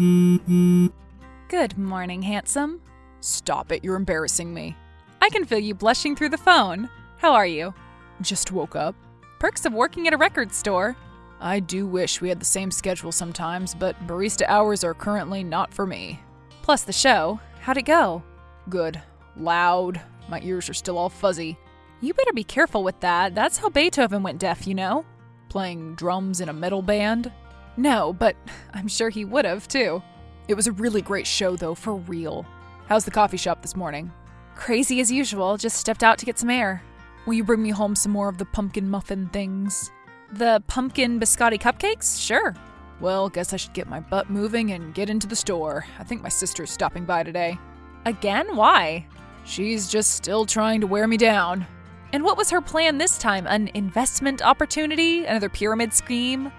Good morning, handsome. Stop it, you're embarrassing me. I can feel you blushing through the phone. How are you? Just woke up. Perks of working at a record store. I do wish we had the same schedule sometimes, but barista hours are currently not for me. Plus the show. How'd it go? Good. Loud. My ears are still all fuzzy. You better be careful with that. That's how Beethoven went deaf, you know? Playing drums in a metal band? No, but I'm sure he would have, too. It was a really great show, though, for real. How's the coffee shop this morning? Crazy as usual, just stepped out to get some air. Will you bring me home some more of the pumpkin muffin things? The pumpkin biscotti cupcakes? Sure. Well, guess I should get my butt moving and get into the store. I think my sister's stopping by today. Again? Why? She's just still trying to wear me down. And what was her plan this time? An investment opportunity? Another pyramid scheme?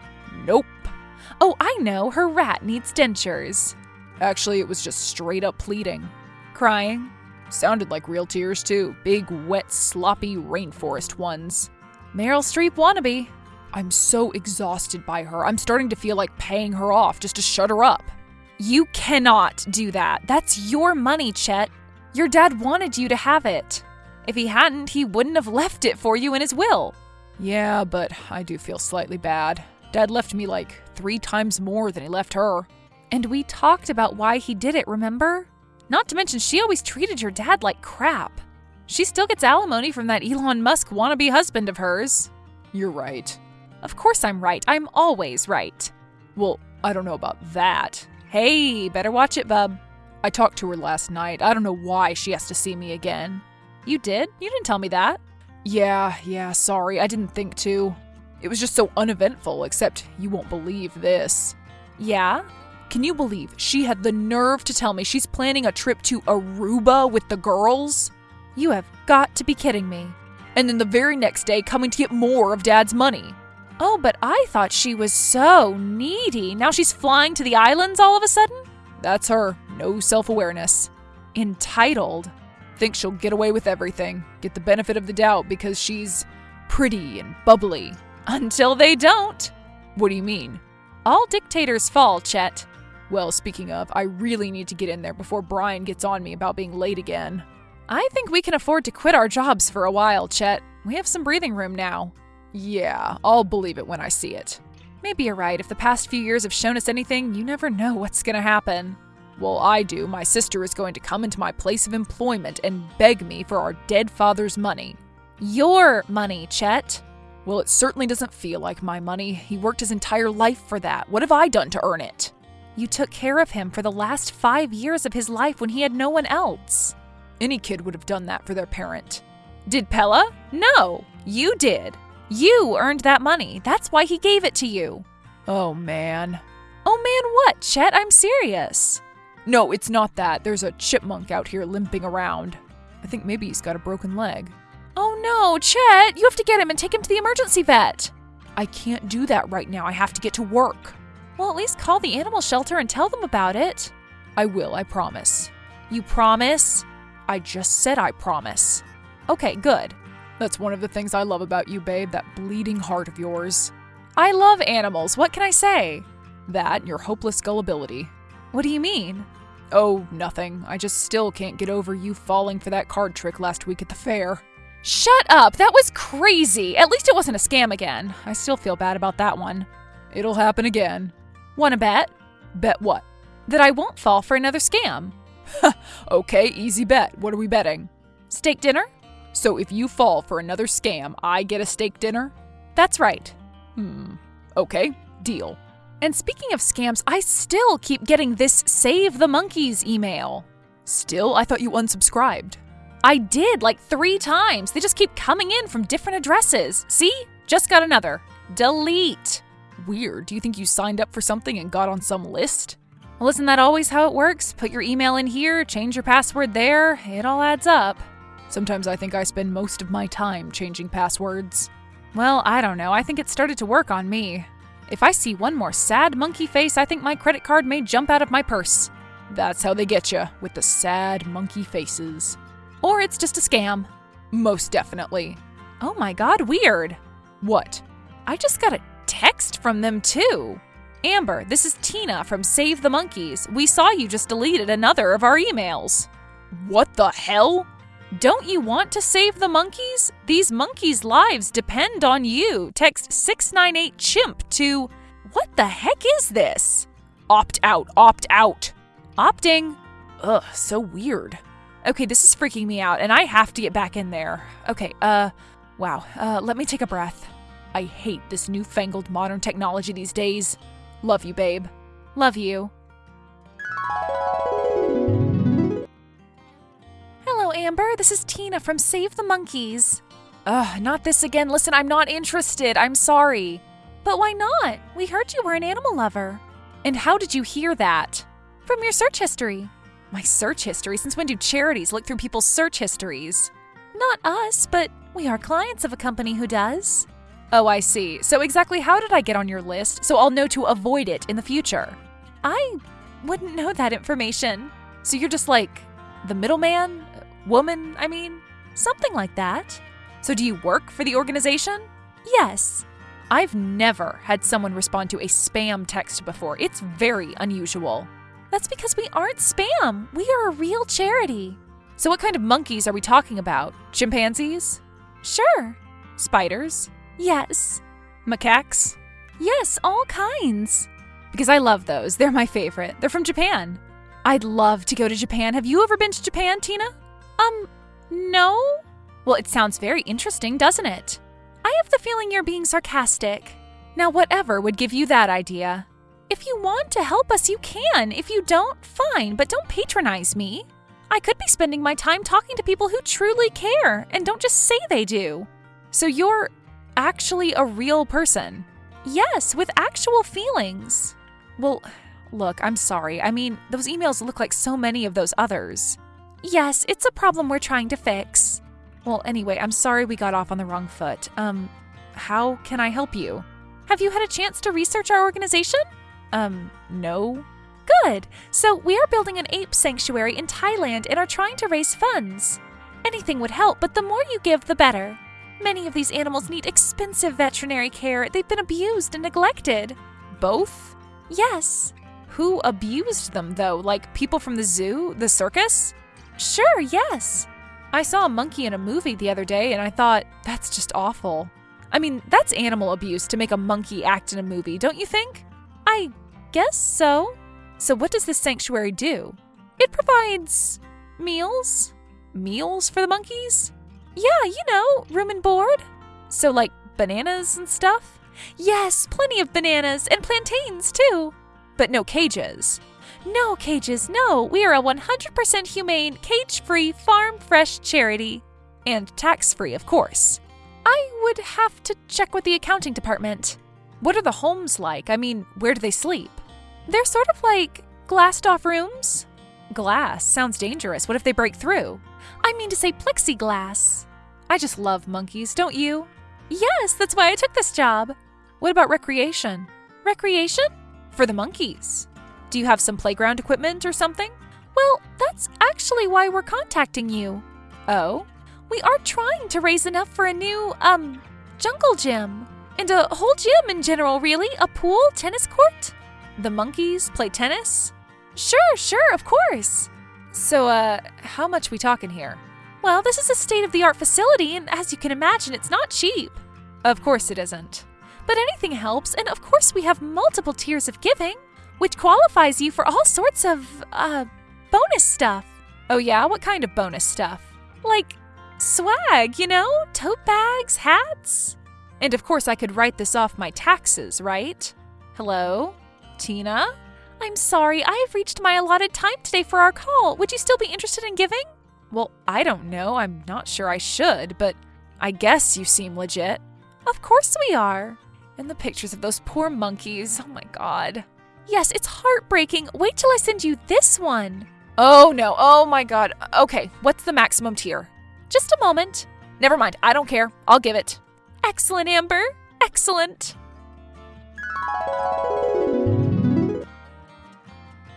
Nope. Oh, I know. Her rat needs dentures. Actually, it was just straight up pleading. Crying? Sounded like real tears, too. Big, wet, sloppy rainforest ones. Meryl Streep wannabe. I'm so exhausted by her. I'm starting to feel like paying her off just to shut her up. You cannot do that. That's your money, Chet. Your dad wanted you to have it. If he hadn't, he wouldn't have left it for you in his will. Yeah, but I do feel slightly bad. Dad left me like three times more than he left her. And we talked about why he did it, remember? Not to mention, she always treated your dad like crap. She still gets alimony from that Elon Musk wannabe husband of hers. You're right. Of course I'm right. I'm always right. Well, I don't know about that. Hey, better watch it, bub. I talked to her last night. I don't know why she has to see me again. You did? You didn't tell me that. Yeah, yeah, sorry. I didn't think to. It was just so uneventful, except you won't believe this. Yeah? Can you believe she had the nerve to tell me she's planning a trip to Aruba with the girls? You have got to be kidding me. And then the very next day coming to get more of Dad's money. Oh, but I thought she was so needy. Now she's flying to the islands all of a sudden? That's her. No self awareness. Entitled. Thinks she'll get away with everything. Get the benefit of the doubt because she's pretty and bubbly. Until they don't. What do you mean? All dictators fall, Chet. Well, speaking of, I really need to get in there before Brian gets on me about being late again. I think we can afford to quit our jobs for a while, Chet. We have some breathing room now. Yeah, I'll believe it when I see it. Maybe you're right. If the past few years have shown us anything, you never know what's gonna happen. Well, I do. My sister is going to come into my place of employment and beg me for our dead father's money. Your money, Chet. Well, it certainly doesn't feel like my money. He worked his entire life for that. What have I done to earn it? You took care of him for the last five years of his life when he had no one else. Any kid would have done that for their parent. Did Pella? No, you did. You earned that money. That's why he gave it to you. Oh, man. Oh, man, what, Chet? I'm serious. No, it's not that. There's a chipmunk out here limping around. I think maybe he's got a broken leg. Oh no, Chet! You have to get him and take him to the emergency vet. I can't do that right now. I have to get to work. Well, at least call the animal shelter and tell them about it. I will, I promise. You promise? I just said I promise. Okay, good. That's one of the things I love about you, babe, that bleeding heart of yours. I love animals. What can I say? That and your hopeless gullibility. What do you mean? Oh, nothing. I just still can't get over you falling for that card trick last week at the fair. Shut up! That was crazy! At least it wasn't a scam again. I still feel bad about that one. It'll happen again. Wanna bet? Bet what? That I won't fall for another scam. okay, easy bet. What are we betting? Steak dinner? So if you fall for another scam, I get a steak dinner? That's right. Hmm. Okay, deal. And speaking of scams, I still keep getting this Save the Monkeys email. Still? I thought you unsubscribed. I did like three times. They just keep coming in from different addresses. See? Just got another. Delete. Weird. Do you think you signed up for something and got on some list? Well, isn't that always how it works? Put your email in here, change your password there, it all adds up. Sometimes I think I spend most of my time changing passwords. Well, I don't know. I think it started to work on me. If I see one more sad monkey face, I think my credit card may jump out of my purse. That's how they get you, with the sad monkey faces. Or it's just a scam. Most definitely. Oh my god, weird. What? I just got a text from them too. Amber, this is Tina from Save the Monkeys. We saw you just deleted another of our emails. What the hell? Don't you want to save the monkeys? These monkeys' lives depend on you. Text 698 chimp to. What the heck is this? Opt out, opt out. Opting. Ugh, so weird. Okay, this is freaking me out, and I have to get back in there. Okay, uh, wow. Uh, let me take a breath. I hate this newfangled modern technology these days. Love you, babe. Love you. Hello, Amber. This is Tina from Save the Monkeys. Ugh, not this again. Listen, I'm not interested. I'm sorry. But why not? We heard you were an animal lover. And how did you hear that? From your search history. My search history? Since when do charities look through people's search histories? Not us, but we are clients of a company who does. Oh, I see. So, exactly how did I get on your list so I'll know to avoid it in the future? I wouldn't know that information. So, you're just like the middleman? Woman, I mean? Something like that. So, do you work for the organization? Yes. I've never had someone respond to a spam text before. It's very unusual. That's because we aren't spam. We are a real charity. So, what kind of monkeys are we talking about? Chimpanzees? Sure. Spiders? Yes. Macaques? Yes, all kinds. Because I love those. They're my favorite. They're from Japan. I'd love to go to Japan. Have you ever been to Japan, Tina? Um, no. Well, it sounds very interesting, doesn't it? I have the feeling you're being sarcastic. Now, whatever would give you that idea? If you want to help us, you can. If you don't, fine, but don't patronize me. I could be spending my time talking to people who truly care and don't just say they do. So you're actually a real person. Yes, with actual feelings. Well, look, I'm sorry. I mean, those emails look like so many of those others. Yes, it's a problem we're trying to fix. Well, anyway, I'm sorry we got off on the wrong foot. Um, how can I help you? Have you had a chance to research our organization? Um, no. Good. So, we are building an ape sanctuary in Thailand and are trying to raise funds. Anything would help, but the more you give, the better. Many of these animals need expensive veterinary care. They've been abused and neglected. Both? Yes. Who abused them, though? Like people from the zoo? The circus? Sure, yes. I saw a monkey in a movie the other day and I thought, that's just awful. I mean, that's animal abuse to make a monkey act in a movie, don't you think? I guess so. So, what does this sanctuary do? It provides meals. Meals for the monkeys? Yeah, you know, room and board. So, like bananas and stuff? Yes, plenty of bananas and plantains too. But no cages. No cages, no. We are a 100% humane, cage free, farm fresh charity. And tax free, of course. I would have to check with the accounting department. What are the homes like? I mean, where do they sleep? They're sort of like glassed off rooms. Glass sounds dangerous. What if they break through? I mean to say plexiglass. I just love monkeys, don't you? Yes, that's why I took this job. What about recreation? Recreation? For the monkeys. Do you have some playground equipment or something? Well, that's actually why we're contacting you. Oh? We are trying to raise enough for a new, um, jungle gym. And a whole gym in general, really. A pool, tennis court. The monkeys play tennis? Sure, sure, of course. So, uh, how much we talking here? Well, this is a state of the art facility, and as you can imagine, it's not cheap. Of course it isn't. But anything helps, and of course, we have multiple tiers of giving, which qualifies you for all sorts of, uh, bonus stuff. Oh, yeah? What kind of bonus stuff? Like swag, you know? Tote bags, hats. And of course, I could write this off my taxes, right? Hello? Tina? I'm sorry, I have reached my allotted time today for our call. Would you still be interested in giving? Well, I don't know. I'm not sure I should, but I guess you seem legit. Of course we are. And the pictures of those poor monkeys. Oh my god. Yes, it's heartbreaking. Wait till I send you this one. Oh no. Oh my god. Okay, what's the maximum tier? Just a moment. Never mind. I don't care. I'll give it. Excellent, Amber. Excellent.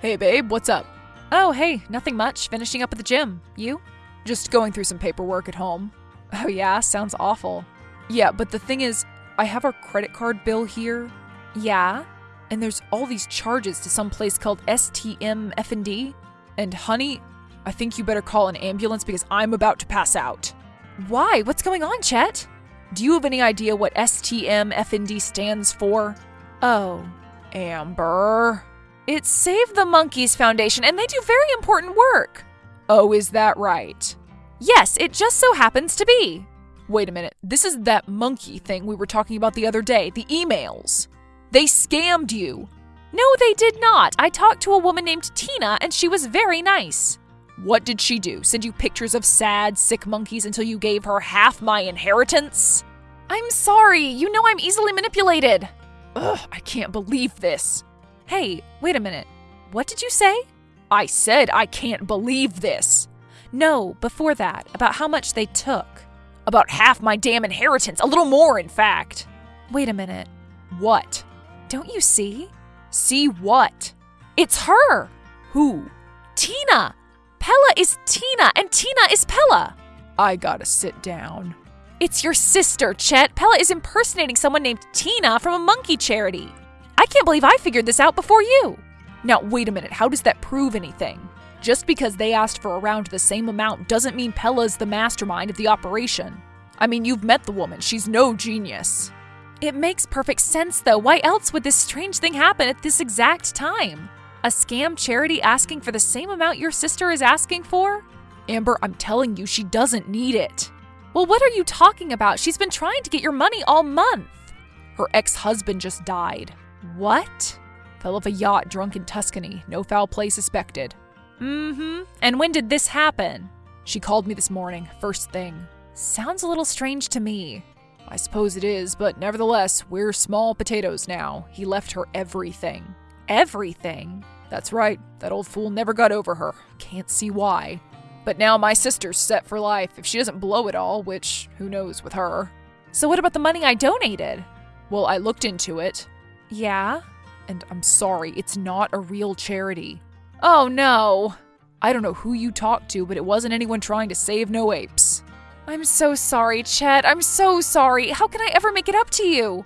Hey, babe, what's up? Oh, hey, nothing much. Finishing up at the gym. You? Just going through some paperwork at home. Oh, yeah, sounds awful. Yeah, but the thing is, I have our credit card bill here. Yeah? And there's all these charges to some place called STM F&D. And honey, I think you better call an ambulance because I'm about to pass out. Why? What's going on, Chet? Do you have any idea what STM F&D stands for? Oh, Amber. It's Save the Monkeys Foundation, and they do very important work. Oh, is that right? Yes, it just so happens to be. Wait a minute. This is that monkey thing we were talking about the other day, the emails. They scammed you. No, they did not. I talked to a woman named Tina, and she was very nice. What did she do? Send you pictures of sad, sick monkeys until you gave her half my inheritance? I'm sorry. You know I'm easily manipulated. Ugh, I can't believe this. Hey, wait a minute. What did you say? I said I can't believe this. No, before that, about how much they took. About half my damn inheritance, a little more, in fact. Wait a minute. What? Don't you see? See what? It's her! Who? Tina! Pella is Tina, and Tina is Pella! I gotta sit down. It's your sister, Chet. Pella is impersonating someone named Tina from a monkey charity. I can't believe I figured this out before you. Now, wait a minute, how does that prove anything? Just because they asked for around the same amount doesn't mean Pella's the mastermind of the operation. I mean, you've met the woman, she's no genius. It makes perfect sense, though. Why else would this strange thing happen at this exact time? A scam charity asking for the same amount your sister is asking for? Amber, I'm telling you, she doesn't need it. Well, what are you talking about? She's been trying to get your money all month. Her ex husband just died. What? Fell off a yacht drunk in Tuscany, no foul play suspected. Mm hmm. And when did this happen? She called me this morning, first thing. Sounds a little strange to me. I suppose it is, but nevertheless, we're small potatoes now. He left her everything. Everything? That's right, that old fool never got over her. Can't see why. But now my sister's set for life if she doesn't blow it all, which who knows with her. So, what about the money I donated? Well, I looked into it, Yeah? and I'm sorry, it's not a real charity. Oh no. I don't know who you talked to, but it wasn't anyone trying to save no apes. I'm so sorry, Chet. I'm so sorry. How can I ever make it up to you?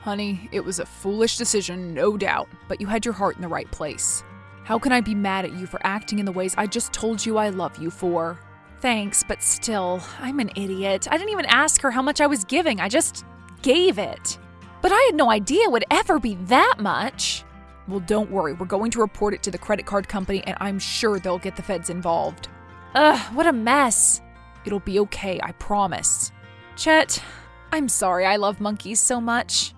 Honey, it was a foolish decision, no doubt, but you had your heart in the right place. How can I be mad at you for acting in the ways I just told you I love you for? Thanks, but still, I'm an idiot. I didn't even ask her how much I was giving, I just gave it. But I had no idea it would ever be that much. Well, don't worry, we're going to report it to the credit card company, and I'm sure they'll get the feds involved. Ugh, what a mess. It'll be okay, I promise. Chet, I'm sorry I love monkeys so much.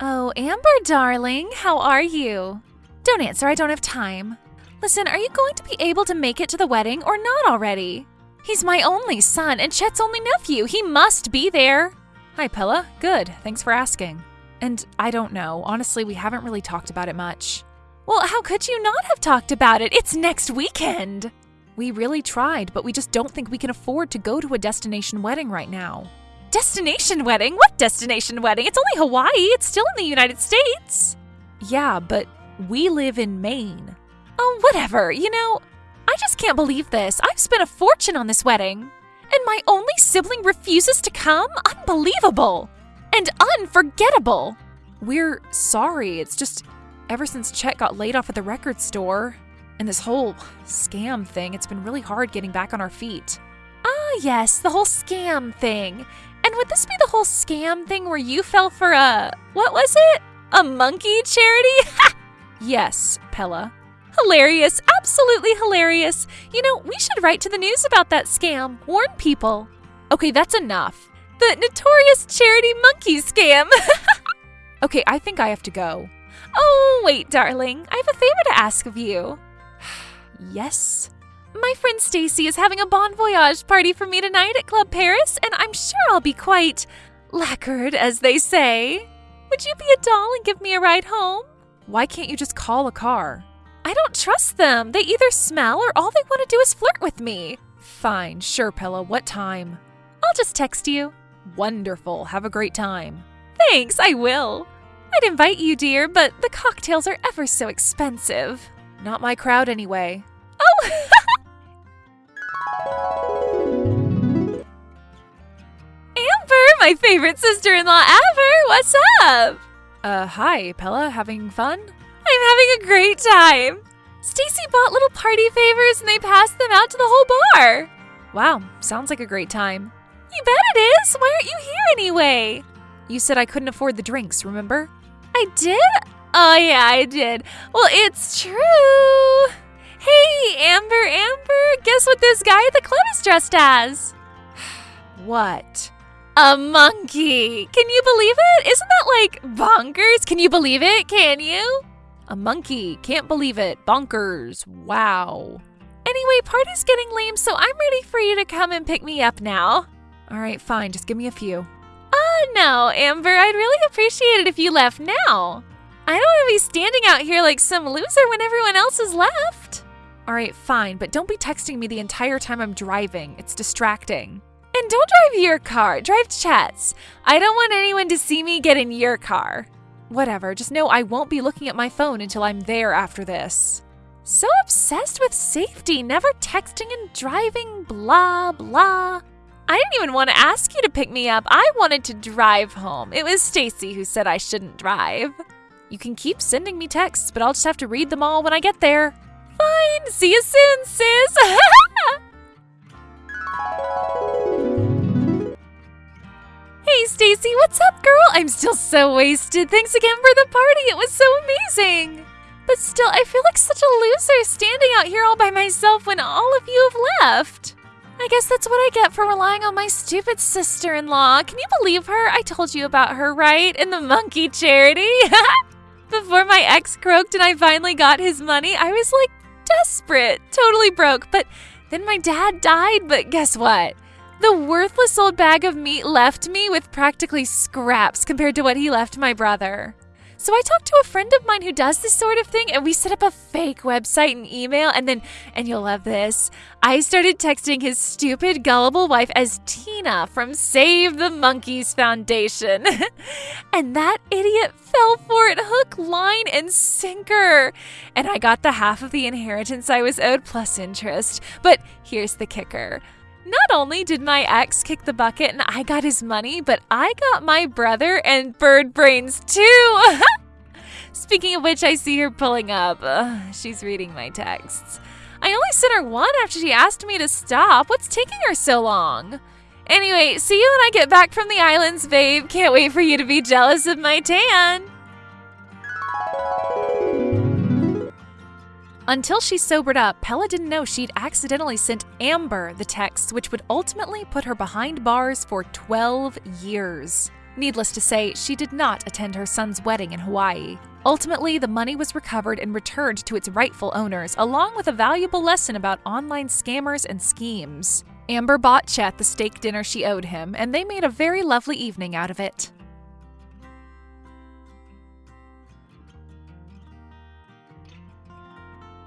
Oh, Amber, darling, how are you? Don't answer, I don't have time. Listen, are you going to be able to make it to the wedding or not already? He's my only son and Chet's only nephew. He must be there. Hi, Pella. Good. Thanks for asking. And I don't know. Honestly, we haven't really talked about it much. Well, how could you not have talked about it? It's next weekend. We really tried, but we just don't think we can afford to go to a destination wedding right now. Destination wedding? What destination wedding? It's only Hawaii. It's still in the United States. Yeah, but we live in Maine. Oh, whatever. You know, I just can't believe this. I've spent a fortune on this wedding. And my only sibling refuses to come? Unbelievable. And unforgettable. We're sorry. It's just ever since Chet got laid off at the record store and this whole scam thing, it's been really hard getting back on our feet. Ah, yes, the whole scam thing. And would this be the whole scam thing where you fell for a. what was it? A monkey charity? yes, Pella. Hilarious, absolutely hilarious. You know, we should write to the news about that scam, warn people. Okay, that's enough. The notorious charity monkey scam. okay, I think I have to go. Oh, wait, darling. I have a favor to ask of you. yes? My friend Stacy is having a bon voyage party for me tonight at Club Paris, and I'm sure I'll be quite lacquered, as they say. Would you be a doll and give me a ride home? Why can't you just call a car? I don't trust them. They either smell or all they want to do is flirt with me. Fine, sure, Pella. What time? I'll just text you. Wonderful. Have a great time. Thanks, I will. I'd invite you, dear, but the cocktails are ever so expensive. Not my crowd, anyway. Oh! Amber, my favorite sister in law ever. What's up? Uh, hi, Pella. Having fun? I'm having a great time. Stacy bought little party favors and they passed them out to the whole bar. Wow, sounds like a great time. You bet it is. Why aren't you here anyway? You said I couldn't afford the drinks, remember? I did? Oh, yeah, I did. Well, it's true. Hey, Amber, Amber, guess what this guy at the club is dressed as? What? A monkey. Can you believe it? Isn't that like bonkers? Can you believe it? Can you? A monkey. Can't believe it. Bonkers. Wow. Anyway, party's getting lame, so I'm ready for you to come and pick me up now. All right, fine. Just give me a few. Oh, no, Amber. I'd really appreciate it if you left now. I don't want to be standing out here like some loser when everyone else has left. All right, fine, but don't be texting me the entire time I'm driving. It's distracting. And don't drive your car, drive Chet's. I don't want anyone to see me get in your car. Whatever, just know I won't be looking at my phone until I'm there after this. So obsessed with safety, never texting and driving, blah, blah. I didn't even want to ask you to pick me up. I wanted to drive home. It was Stacy who said I shouldn't drive. You can keep sending me texts, but I'll just have to read them all when I get there. Fine. See you soon, sis. hey, Stacy, what's up, girl? I'm still so wasted. Thanks again for the party. It was so amazing. But still, I feel like such a loser standing out here all by myself when all of you have left. I guess that's what I get for relying on my stupid sister in law. Can you believe her? I told you about her, right? In the monkey charity. Before my ex croaked and I finally got his money, I was like desperate, totally broke. But then my dad died, but guess what? The worthless old bag of meat left me with practically scraps compared to what he left my brother. So I talked to a friend of mine who does this sort of thing, and we set up a fake website and email. And then, and you'll love this, I started texting his stupid, gullible wife as Tina from Save the Monkeys Foundation. and that idiot fell for it hook, line, and sinker. And I got the half of the inheritance I was owed plus interest. But here's the kicker. Not only did my ex kick the bucket and I got his money, but I got my brother and bird brains too. Speaking of which, I see her pulling up. Ugh, she's reading my texts. I only sent her one after she asked me to stop. What's taking her so long? Anyway, see you when I get back from the islands, babe. Can't wait for you to be jealous of my tan. Until she sobered up, Pella didn't know she'd accidentally sent Amber the text, which would ultimately put her behind bars for 12 years. Needless to say, she did not attend her son's wedding in Hawaii. Ultimately, the money was recovered and returned to its rightful owners, along with a valuable lesson about online scammers and schemes. Amber bought Chet the steak dinner she owed him, and they made a very lovely evening out of it.